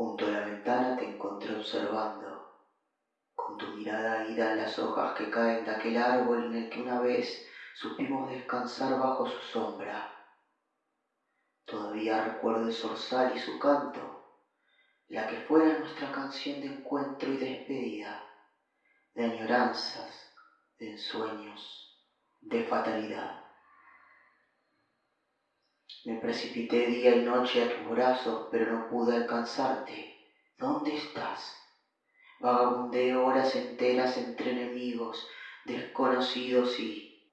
Junto a la ventana te encontré observando, con tu mirada ida en las hojas que caen de aquel árbol en el que una vez supimos descansar bajo su sombra. Todavía recuerdo el zorzal y su canto, la que fuera nuestra canción de encuentro y despedida, de añoranzas, de ensueños, de fatalidad. Me precipité día y noche a tus brazos, pero no pude alcanzarte. ¿Dónde estás? Vagabundé horas enteras entre enemigos, desconocidos y...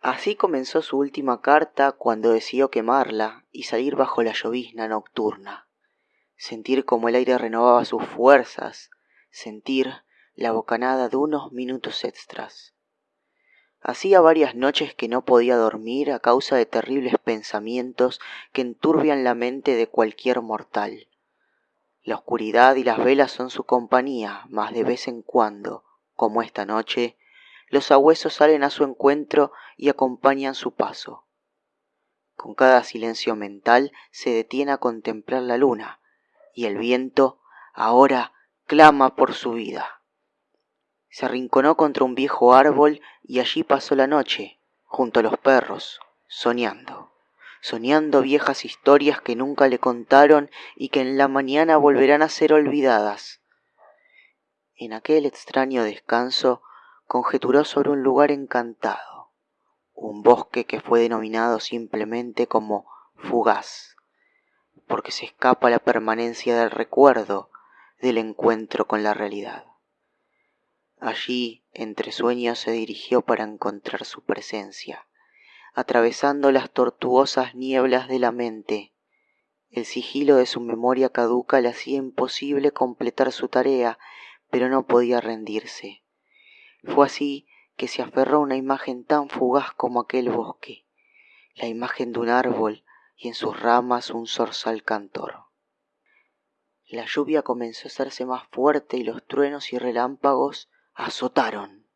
Así comenzó su última carta cuando decidió quemarla y salir bajo la llovizna nocturna. Sentir como el aire renovaba sus fuerzas, sentir la bocanada de unos minutos extras. Hacía varias noches que no podía dormir a causa de terribles pensamientos que enturbian la mente de cualquier mortal. La oscuridad y las velas son su compañía, mas de vez en cuando, como esta noche, los sabuesos salen a su encuentro y acompañan su paso. Con cada silencio mental se detiene a contemplar la luna, y el viento ahora clama por su vida. Se arrinconó contra un viejo árbol y allí pasó la noche, junto a los perros, soñando, soñando viejas historias que nunca le contaron y que en la mañana volverán a ser olvidadas. En aquel extraño descanso conjeturó sobre un lugar encantado, un bosque que fue denominado simplemente como fugaz, porque se escapa la permanencia del recuerdo del encuentro con la realidad. Allí, entre sueños, se dirigió para encontrar su presencia, atravesando las tortuosas nieblas de la mente. El sigilo de su memoria caduca le hacía imposible completar su tarea, pero no podía rendirse. Fue así que se aferró a una imagen tan fugaz como aquel bosque, la imagen de un árbol y en sus ramas un zorzal cantor. La lluvia comenzó a hacerse más fuerte y los truenos y relámpagos azotaron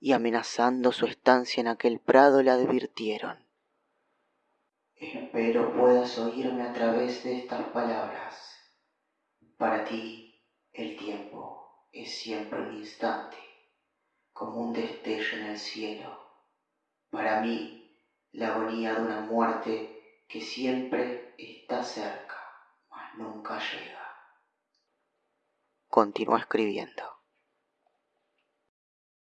y amenazando su estancia en aquel prado la advirtieron. Espero puedas oírme a través de estas palabras. Para ti el tiempo es siempre un instante, como un destello en el cielo. Para mí la agonía de una muerte que siempre está cerca, mas nunca llega. Continuó escribiendo.